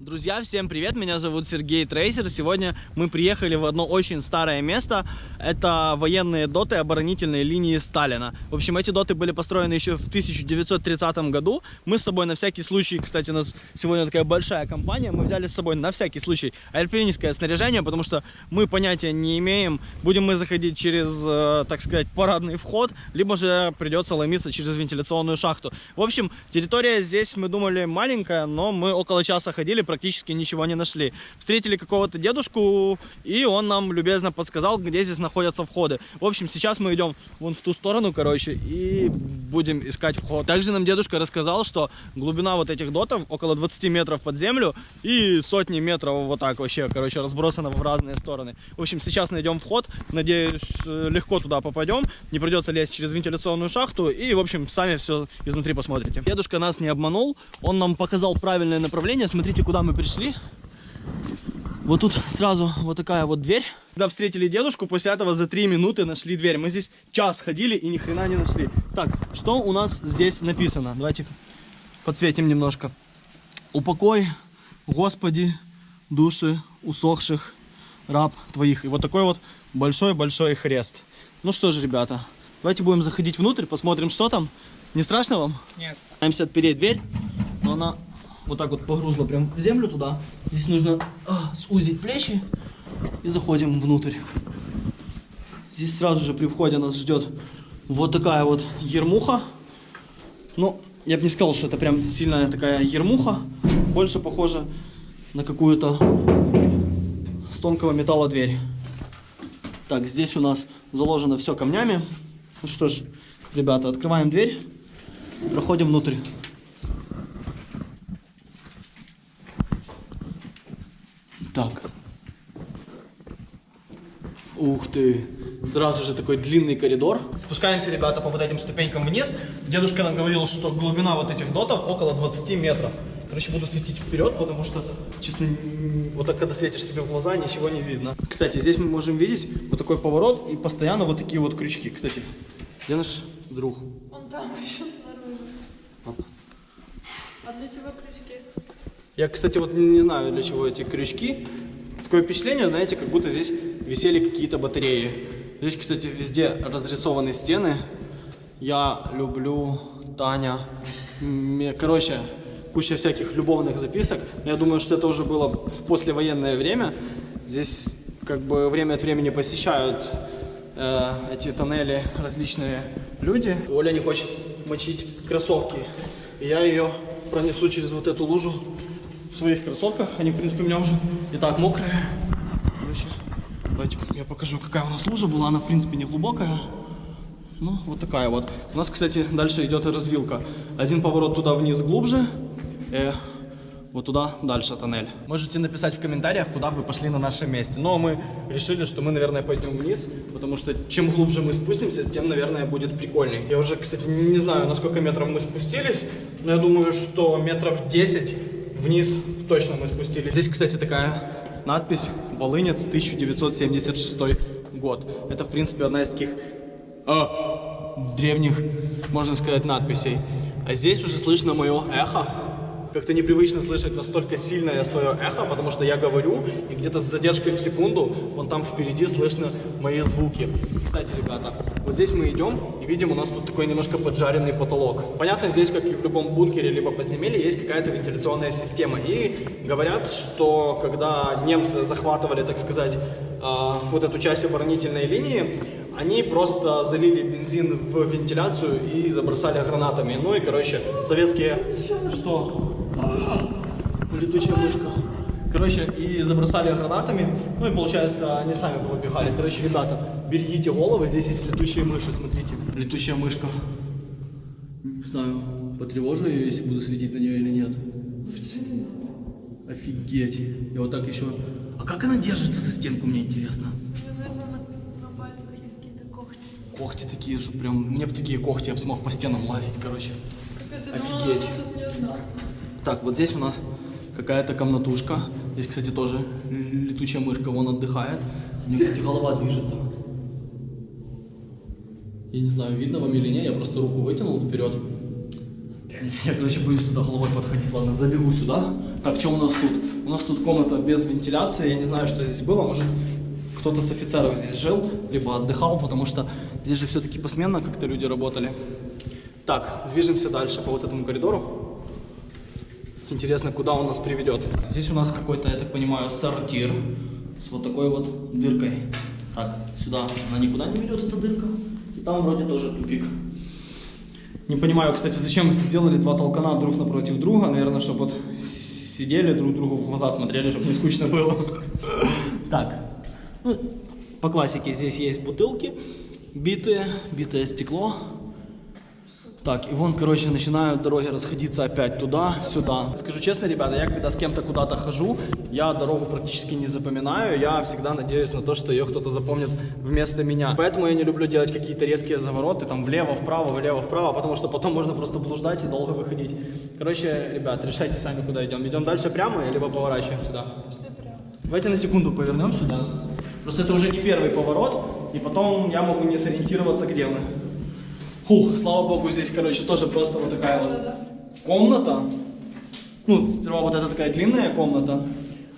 Друзья, всем привет, меня зовут Сергей Трейсер. Сегодня мы приехали в одно очень старое место. Это военные доты оборонительной линии Сталина. В общем, эти доты были построены еще в 1930 году. Мы с собой на всякий случай, кстати, у нас сегодня такая большая компания, мы взяли с собой на всякий случай альпинистское снаряжение, потому что мы понятия не имеем, будем мы заходить через, э, так сказать, парадный вход, либо же придется ломиться через вентиляционную шахту. В общем, территория здесь, мы думали, маленькая, но мы около часа ходили, практически ничего не нашли. Встретили какого-то дедушку, и он нам любезно подсказал, где здесь находятся входы. В общем, сейчас мы идем вон в ту сторону, короче, и будем искать вход. Также нам дедушка рассказал, что глубина вот этих дотов около 20 метров под землю и сотни метров вот так вообще, короче, разбросано в разные стороны. В общем, сейчас найдем вход, надеюсь, легко туда попадем, не придется лезть через вентиляционную шахту, и, в общем, сами все изнутри посмотрите. Дедушка нас не обманул, он нам показал правильное направление, смотрите, куда мы пришли. Вот тут сразу вот такая вот дверь. Когда встретили дедушку, после этого за три минуты нашли дверь. Мы здесь час ходили и ни хрена не нашли. Так, что у нас здесь написано? Давайте подсветим немножко. Упокой, Господи, души усохших раб твоих. И вот такой вот большой-большой хрест. Ну что же, ребята, давайте будем заходить внутрь, посмотрим, что там. Не страшно вам? Нет. Пытаемся отпереть дверь, но она вот так вот погрузла прям в землю туда. Здесь нужно а, сузить плечи и заходим внутрь. Здесь сразу же при входе нас ждет вот такая вот ермуха. Ну, я бы не сказал, что это прям сильная такая ермуха. Больше похоже на какую-то с тонкого металла дверь. Так, здесь у нас заложено все камнями. Ну что ж, ребята, открываем дверь, проходим внутрь. Ты. Сразу же такой длинный коридор. Спускаемся, ребята, по вот этим ступенькам вниз. Дедушка нам говорил, что глубина вот этих дотов около 20 метров. Короче, буду светить вперед, потому что, честно, вот так, когда светишь себе в глаза, ничего не видно. Кстати, здесь мы можем видеть вот такой поворот и постоянно вот такие вот крючки. Кстати, где наш друг? Он там еще снаружи. А для чего крючки? Я, кстати, вот не знаю, для чего эти крючки. Такое впечатление, знаете, как будто здесь висели какие-то батареи. Здесь, кстати, везде разрисованы стены. Я люблю Таня. Короче, куча всяких любовных записок. Я думаю, что это уже было в послевоенное время. Здесь как бы время от времени посещают э, эти тоннели различные люди. Оля не хочет мочить кроссовки. Я ее пронесу через вот эту лужу в своих кроссовках. Они, в принципе, у меня уже и так мокрые. Давайте я покажу, какая у нас лужа была. Она, в принципе, не глубокая. Ну, вот такая вот. У нас, кстати, дальше идет развилка. Один поворот туда вниз глубже. э, вот туда дальше тоннель. Можете написать в комментариях, куда вы пошли на нашем месте. Но мы решили, что мы, наверное, пойдем вниз, потому что чем глубже мы спустимся, тем, наверное, будет прикольней. Я уже, кстати, не знаю, на сколько метров мы спустились, но я думаю, что метров 10 вниз точно мы спустились. Здесь, кстати, такая надпись «Волынец, 1976 год». Это, в принципе, одна из таких а, древних, можно сказать, надписей. А здесь уже слышно мое эхо. Как-то непривычно слышать настолько сильное свое эхо, потому что я говорю, и где-то с задержкой в секунду, вон там впереди слышно мои звуки. Кстати, ребята, вот здесь мы идем и видим, у нас тут такой немножко поджаренный потолок. Понятно, здесь, как и в любом бункере либо подземелье, есть какая-то вентиляционная система. И говорят, что когда немцы захватывали, так сказать, а, вот эту часть оборонительной линии, они просто залили бензин в вентиляцию и забросали гранатами. Ну и, короче, советские... Что? Летучая мышка. Короче, и забросали гранатами. Ну и, получается, они сами побегали. Короче, ребята, берегите головы. Здесь есть летучие мыши, смотрите. Летучая мышка. Не знаю, потревожу ее, если буду светить на нее или нет. Офигеть. И вот так еще... А как она держится за стенку, мне интересно. Наверное, на, на пальцах есть какие-то когти. Такие же, прям, мне бы такие когти, я бы смог по стенам лазить, короче. Капец, Офигеть. думала, Так, вот здесь у нас какая-то комнатушка. Здесь, кстати, тоже летучая мышка, вон отдыхает. У нее, кстати, голова движется. Я не знаю, видно вам или нет, я просто руку вытянул вперед. Я, короче, боюсь туда головой подходить. Ладно, забегу сюда, Так, что у нас тут? У нас тут комната без вентиляции. Я не знаю, что здесь было. Может, кто-то с офицеров здесь жил, либо отдыхал, потому что здесь же все-таки посменно как-то люди работали. Так, движемся дальше по вот этому коридору. Интересно, куда он нас приведет. Здесь у нас какой-то, я так понимаю, сортир с вот такой вот дыркой. Так, сюда она никуда не ведет, эта дырка. И там вроде тоже тупик. Не понимаю, кстати, зачем сделали два толкана друг напротив друга. Наверное, чтобы вот сидели друг другу в глаза смотрели, чтобы не скучно было. Так, ну, по классике здесь есть бутылки битые, битое стекло. Так, и вон, короче, начинают дороги расходиться опять туда, сюда. Скажу честно, ребята, я когда с кем-то куда-то хожу, я дорогу практически не запоминаю, я всегда надеюсь на то, что ее кто-то запомнит вместо меня. Поэтому я не люблю делать какие-то резкие завороты, там влево, вправо, влево, вправо, потому что потом можно просто блуждать и долго выходить. Короче, ребят, решайте сами, куда идем. Идем дальше прямо, либо поворачиваем сюда. Давайте на секунду повернем сюда. Просто это уже не первый поворот, и потом я могу не сориентироваться, где мы. Фух, слава богу, здесь, короче, тоже просто вот такая вот комната. Ну, сперва вот эта такая длинная комната,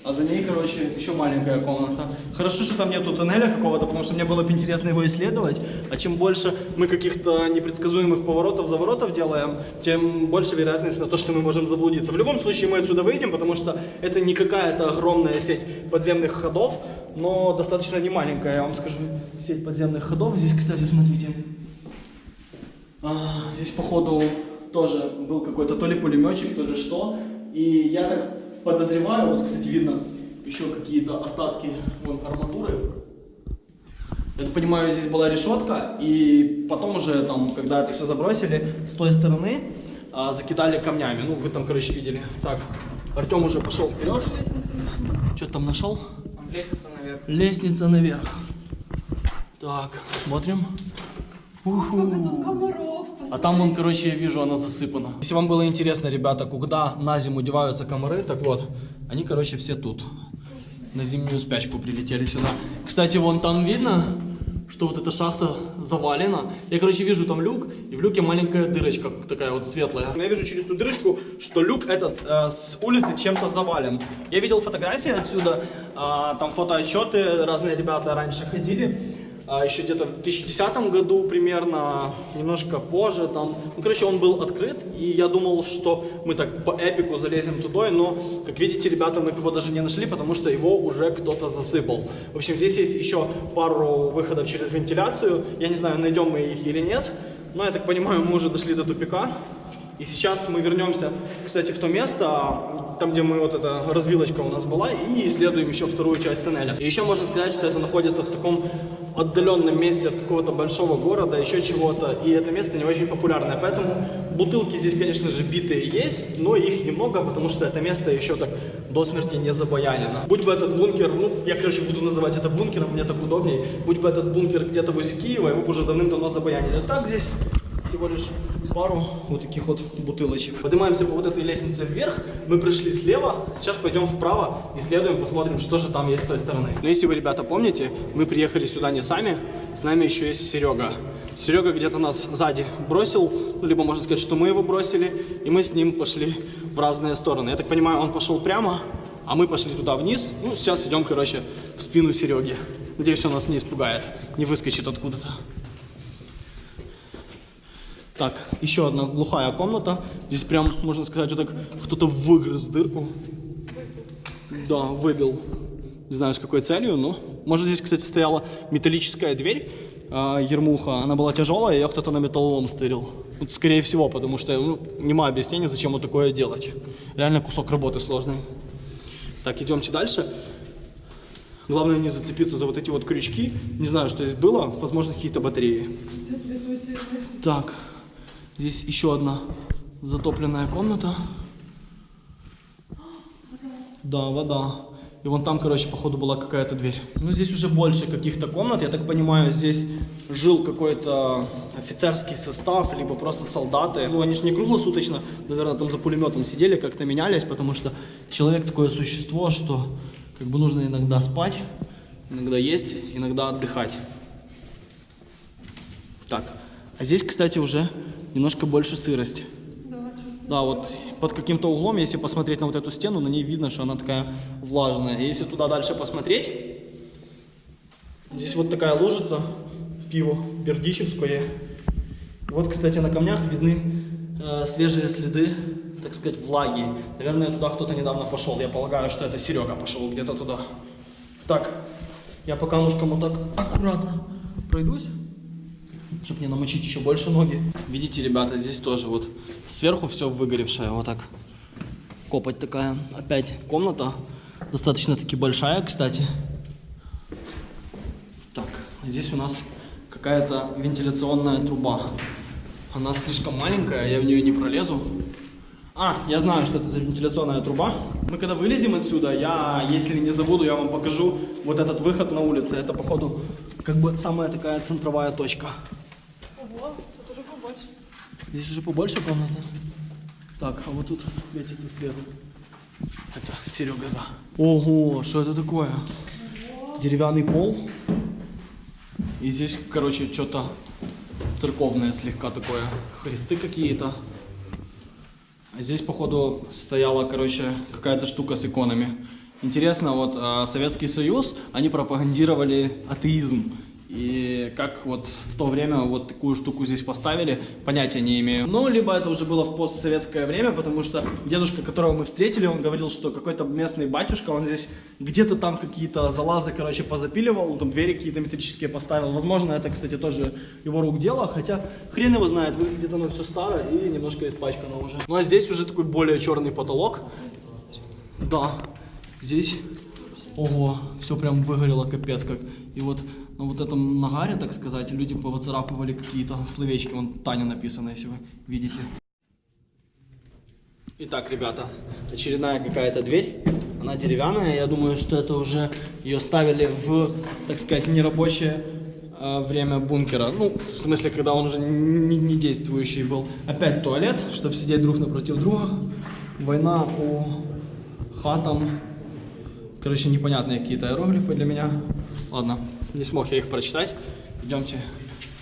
а за ней, короче, еще маленькая комната. Хорошо, что там нету тоннеля какого-то, потому что мне было бы интересно его исследовать. А чем больше мы каких-то непредсказуемых поворотов, заворотов делаем, тем больше вероятность на то, что мы можем заблудиться. В любом случае мы отсюда выйдем, потому что это не какая-то огромная сеть подземных ходов, но достаточно не маленькая, я вам скажу, сеть подземных ходов. Здесь, кстати, смотрите, здесь, походу, тоже был какой-то то ли пулеметчик, то ли что. И я так подозреваю, вот, кстати, видно еще какие-то остатки вон, арматуры. Я так понимаю, здесь была решетка, и потом уже, там, когда это все забросили, с той стороны а, закидали камнями. Ну, вы там, короче, видели. Так, Артем уже пошел вперед. Что там нашел? Лестница наверх. Лестница наверх. Так, смотрим. Сколько тут комаров, А там, вон, короче, я вижу, она засыпана. Если вам было интересно, ребята, куда на зиму деваются комары, так вот, они, короче, все тут. На зимнюю спячку прилетели сюда. Кстати, вон там видно, что вот эта шахта завалена. Я, короче, вижу там люк, и в люке маленькая дырочка такая вот светлая. Я вижу через ту дырочку, что люк этот э, с улицы чем-то завален. Я видел фотографии отсюда, а, там фотоотчеты, разные ребята раньше ходили. А, еще где-то в 2010 году примерно, немножко позже там. Ну, короче, он был открыт, и я думал, что мы так по эпику залезем туда, но, как видите, ребята, мы его даже не нашли, потому что его уже кто-то засыпал. В общем, здесь есть еще пару выходов через вентиляцию. Я не знаю, найдем мы их или нет, но, я так понимаю, мы уже дошли до тупика. И сейчас мы вернемся, кстати, в то место, там, где мы вот эта развилочка у нас была, и исследуем еще вторую часть тоннеля. И еще можно сказать, что это находится в таком отдаленном месте от какого-то большого города, еще чего-то, и это место не очень популярное. Поэтому бутылки здесь, конечно же, битые есть, но их немного, потому что это место еще так до смерти не забоянено. Будь бы этот бункер, ну, я, короче, буду называть это бункером, мне так удобнее, будь бы этот бункер где-то возле Киева, его уже давным-давно забоянили. А так здесь всего лишь пару вот таких вот бутылочек. Поднимаемся по вот этой лестнице вверх. Мы пришли слева, сейчас пойдем вправо, исследуем, посмотрим, что же там есть с той стороны. Но если вы, ребята, помните, мы приехали сюда не сами, с нами еще есть Серега. Серега где-то нас сзади бросил, ну, либо можно сказать, что мы его бросили, и мы с ним пошли в разные стороны. Я так понимаю, он пошел прямо, а мы пошли туда вниз. Ну, сейчас идем, короче, в спину Сереги. Надеюсь, он нас не испугает, не выскочит откуда-то. Так, еще одна глухая комната. Здесь прям, можно сказать, вот так кто-то выгрыз дырку. Да, выбил. Не знаю, с какой целью, но... Может, здесь, кстати, стояла металлическая дверь, а, ермуха. Она была тяжелая, ее кто-то на металлолом стырил. Вот, скорее всего, потому что ну, нема объяснения, зачем вот такое делать. Реально кусок работы сложный. Так, идемте дальше. Главное не зацепиться за вот эти вот крючки. Не знаю, что здесь было. Возможно, какие-то батареи. Так, здесь еще одна затопленная комната. Да, вода. И вон там, короче, походу была какая-то дверь. Ну, здесь уже больше каких-то комнат. Я так понимаю, здесь жил какой-то офицерский состав, либо просто солдаты. Ну, они же не круглосуточно, наверное, там за пулеметом сидели, как-то менялись, потому что человек такое существо, что как бы нужно иногда спать, иногда есть, иногда отдыхать. Так, а здесь, кстати, уже немножко больше сырости. Да. Да, вот под каким-то углом, если посмотреть на вот эту стену, на ней видно, что она такая влажная. И если туда дальше посмотреть, здесь вот такая лужица, пиво бердичевское. Вот, кстати, на камнях видны э, свежие следы, так сказать, влаги. Наверное, туда кто-то недавно пошел. Я полагаю, что это Серега пошел где-то туда. Так, я по камушкам вот так аккуратно пройдусь, чтобы не намочить еще больше ноги. Видите, ребята, здесь тоже вот сверху все выгоревшее, вот так. Копоть такая. Опять комната, достаточно таки большая, кстати. Так, здесь у нас какая-то вентиляционная труба. Она слишком маленькая, я в нее не пролезу. А, я знаю, что это за вентиляционная труба. Мы когда вылезем отсюда, я, если не забуду, я вам покажу вот этот выход на улице. Это, походу, как бы самая такая центровая точка. Ого, тут уже побольше. Здесь уже побольше комната. Так, а вот тут светится свет. Это Серега за. Ого, что это такое? Деревянный пол. И здесь, короче, что-то церковное слегка такое. Христы какие-то. А здесь, походу, стояла, короче, какая-то штука с иконами. Интересно, вот а, Советский Союз, они пропагандировали атеизм. И как вот в то время вот такую штуку здесь поставили, понятия не имею. Ну, либо это уже было в постсоветское время, потому что дедушка, которого мы встретили, он говорил, что какой-то местный батюшка, он здесь где-то там какие-то залазы, короче, позапиливал, там двери какие-то металлические поставил. Возможно, это, кстати, тоже его рук дело, хотя хрен его знает, выглядит оно все старо и немножко испачкано уже. Ну, а здесь уже такой более черный потолок. Да, здесь, ого, все прям выгорело капец как. И вот на вот этом нагаре, так сказать, люди повыцарапывали какие-то словечки. Вон Таня написано, если вы видите. Итак, ребята, очередная какая-то дверь. Она деревянная. Я думаю, что это уже ее ставили в, так сказать, нерабочее э, время бункера. Ну, в смысле, когда он уже не, не действующий был. Опять туалет, чтобы сидеть друг напротив друга. Война по хатам. Короче, непонятные какие-то иероглифы для меня. Ладно, не смог я их прочитать. Идемте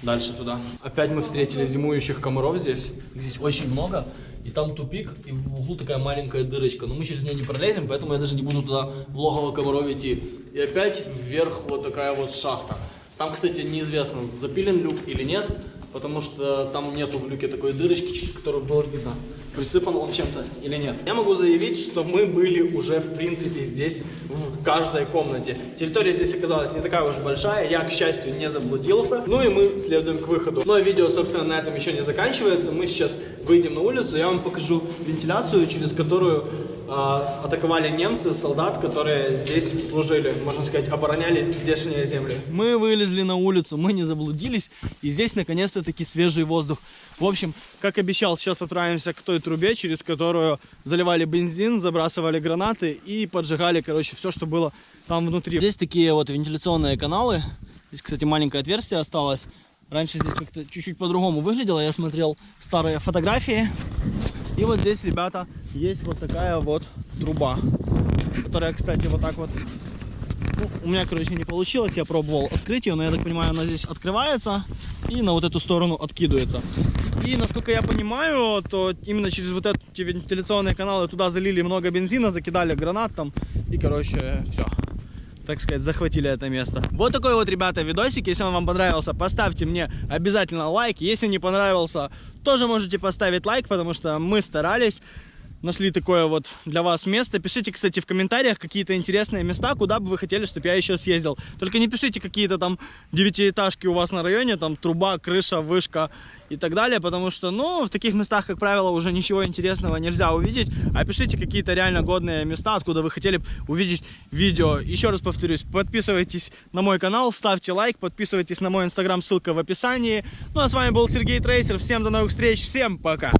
дальше туда. Опять мы встретили зимующих комаров здесь. Здесь очень много. И там тупик, и в углу такая маленькая дырочка. Но мы через нее не пролезем, поэтому я даже не буду туда в логово комаров идти. И опять вверх вот такая вот шахта. Там, кстати, неизвестно, запилен люк или нет, потому что там нету в люке такой дырочки, через которую было видно, присыпан он чем-то или нет. Я могу заявить, что мы были уже, в принципе, здесь, в каждой комнате. Территория здесь оказалась не такая уж большая, я, к счастью, не заблудился. Ну и мы следуем к выходу. Но видео, собственно, на этом еще не заканчивается. Мы сейчас выйдем на улицу, я вам покажу вентиляцию, через которую атаковали немцы, солдат, которые здесь служили, можно сказать, обороняли здешние земли. Мы вылезли на улицу, мы не заблудились, и здесь наконец-то таки свежий воздух. В общем, как обещал, сейчас отправимся к той трубе, через которую заливали бензин, забрасывали гранаты и поджигали, короче, все, что было там внутри. Здесь такие вот вентиляционные каналы. Здесь, кстати, маленькое отверстие осталось. Раньше здесь как-то чуть-чуть по-другому выглядело. Я смотрел старые фотографии. И вот здесь, ребята, есть вот такая вот труба, которая, кстати, вот так вот ну, у меня, короче, не получилось, я пробовал открыть ее, но я так понимаю, она здесь открывается и на вот эту сторону откидывается. И, насколько я понимаю, то именно через вот эти вентиляционные каналы туда залили много бензина, закидали гранат там и, короче, все. Так сказать, захватили это место. Вот такой вот, ребята, видосик. Если он вам понравился, поставьте мне обязательно лайк. Если не понравился, тоже можете поставить лайк, потому что мы старались нашли такое вот для вас место. Пишите, кстати, в комментариях какие-то интересные места, куда бы вы хотели, чтобы я еще съездил. Только не пишите какие-то там девятиэтажки у вас на районе, там труба, крыша, вышка и так далее, потому что, ну, в таких местах, как правило, уже ничего интересного нельзя увидеть. А пишите какие-то реально годные места, откуда вы хотели увидеть видео. Еще раз повторюсь, подписывайтесь на мой канал, ставьте лайк, подписывайтесь на мой инстаграм, ссылка в описании. Ну, а с вами был Сергей Трейсер. Всем до новых встреч, всем пока!